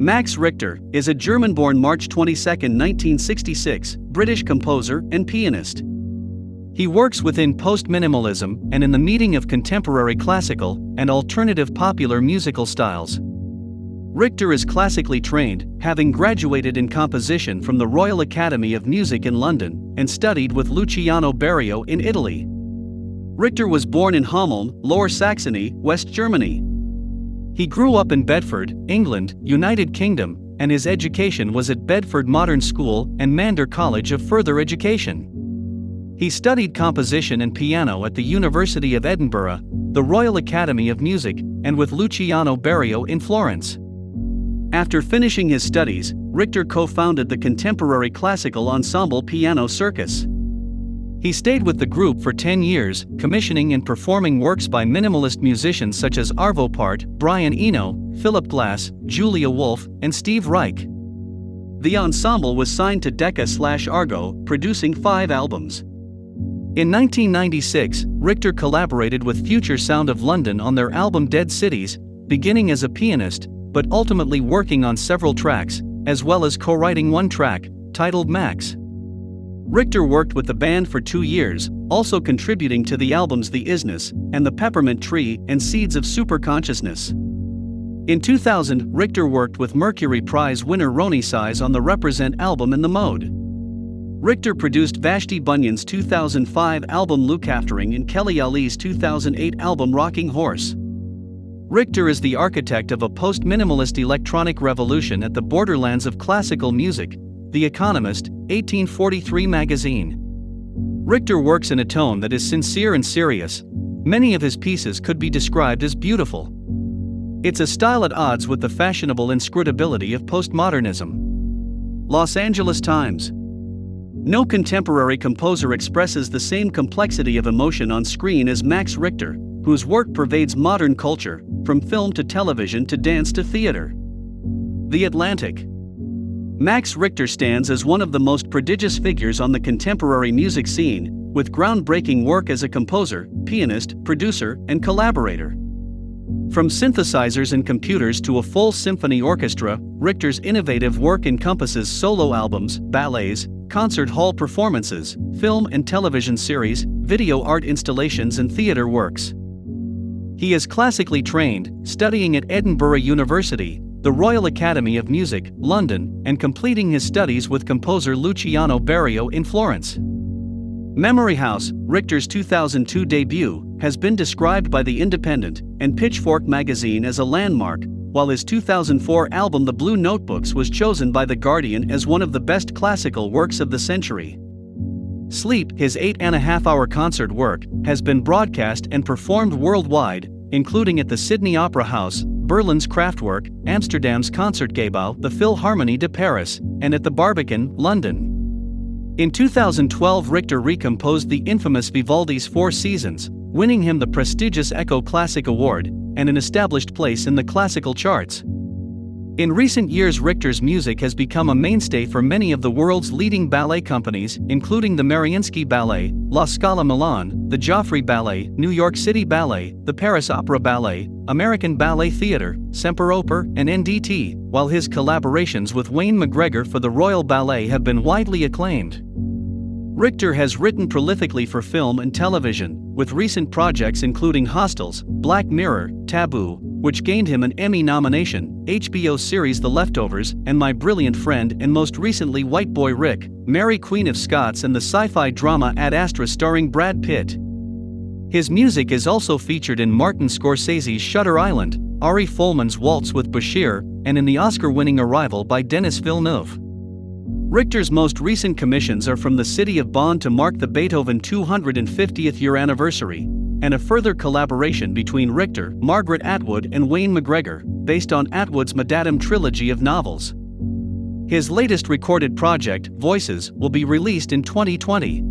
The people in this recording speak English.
Max Richter is a German born March 22, 1966, British composer and pianist. He works within post minimalism and in the meeting of contemporary classical and alternative popular musical styles. Richter is classically trained, having graduated in composition from the Royal Academy of Music in London and studied with Luciano Berio in Italy. Richter was born in Hameln, Lower Saxony, West Germany. He grew up in Bedford, England, United Kingdom, and his education was at Bedford Modern School and Mander College of Further Education. He studied composition and piano at the University of Edinburgh, the Royal Academy of Music, and with Luciano Berio in Florence. After finishing his studies, Richter co founded the contemporary classical ensemble Piano Circus. He stayed with the group for 10 years, commissioning and performing works by minimalist musicians such as Arvo Pärt, Brian Eno, Philip Glass, Julia Wolfe, and Steve Reich. The ensemble was signed to Decca slash Argo, producing five albums. In 1996, Richter collaborated with Future Sound of London on their album Dead Cities, beginning as a pianist, but ultimately working on several tracks, as well as co writing one track, titled Max. Richter worked with the band for two years, also contributing to the albums The Isness and The Peppermint Tree and Seeds of Superconsciousness. In 2000, Richter worked with Mercury Prize winner Roni Size on the Reprazent album In the Mode. Richter produced Vashti Bunyan's 2005 album Aftering and Kelly Ali's 2008 album Rocking Horse. Richter is the architect of a post minimalist electronic revolution at the borderlands of classical music, The Economist, 1843 magazine. Richter works in a tone that is sincere and serious. Many of his pieces could be described as beautiful. It's a style at odds with the fashionable inscrutability of postmodernism. Los Angeles Times. No contemporary composer expresses the same complexity of emotion on screen as Max Richter, whose work pervades modern culture, from film to television to dance to theater. The Atlantic. Max Richter stands as one of the most prodigious figures on the contemporary music scene, with groundbreaking work as a composer, pianist, producer, and collaborator. From synthesizers and computers to a full symphony orchestra, Richter's innovative work encompasses solo albums, ballets, concert hall performances, film and television series, video art installations, and theater works. He is classically trained, studying at Edinburgh University, the Royal Academy of Music, London, and completing his studies with composer Luciano Berio in Florence. Memory House, Richter's 2002 debut, has been described by The Independent and Pitchfork magazine as a landmark, while his 2004 album The Blue Notebooks was chosen by The Guardian as one of the best classical works of the century. Sleep, his eight and a half hour concert work, has been broadcast and performed worldwide, including at the Sydney Opera House, Berlin's Kraftwerk, Amsterdam's Concertgebouw, the Philharmonie de Paris, and at the Barbican, London. In 2012, Richter recomposed the infamous Vivaldi's Four Seasons, winning him the prestigious Echo Classic Award and an established place in the classical charts. In recent years, Richter's music has become a mainstay for many of the world's leading ballet companies, including the Mariinsky Ballet, La Scala Milan, the Joffrey Ballet, New York City Ballet, the Paris Opera Ballet, American Ballet Theatre, Semperoper, and NDT, while his collaborations with Wayne McGregor for the Royal Ballet have been widely acclaimed. Richter has written prolifically for film and television, with recent projects including Hostiles, Black Mirror, Taboo, which gained him an Emmy nomination, HBO series The Leftovers, and My Brilliant Friend, and most recently White Boy Rick, Mary Queen of Scots, and the sci fi drama Ad Astra starring Brad Pitt. His music is also featured in Martin Scorsese's Shutter Island, Ari Folman's Waltz with Bashir, and in the Oscar winning Arrival by Denis Villeneuve. Richter's most recent commissions are from the city of Bonn to mark the Beethoven 250th year anniversary, and a further collaboration between Richter, Margaret Atwood, and Wayne McGregor, based on Atwood's MaddAddam trilogy of novels. His latest recorded project, Voices, will be released in 2020.